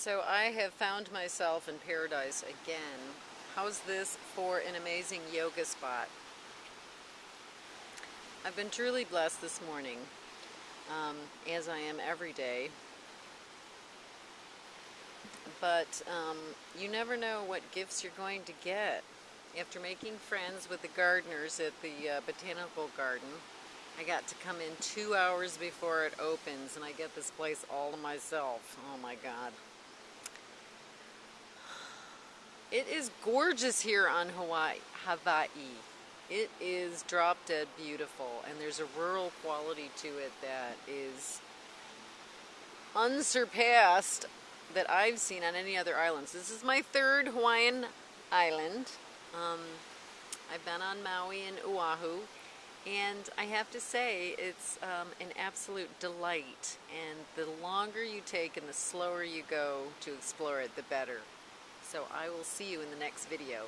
So I have found myself in paradise again. How's this for an amazing yoga spot? I've been truly blessed this morning, um, as I am every day. But um, you never know what gifts you're going to get. After making friends with the gardeners at the uh, botanical garden, I got to come in two hours before it opens and I get this place all to myself. Oh my God. It is gorgeous here on Hawaii, Hawaii. It is drop dead beautiful and there's a rural quality to it that is unsurpassed that I've seen on any other islands. This is my third Hawaiian island. Um, I've been on Maui and Oahu and I have to say it's um, an absolute delight and the longer you take and the slower you go to explore it the better. So I will see you in the next video.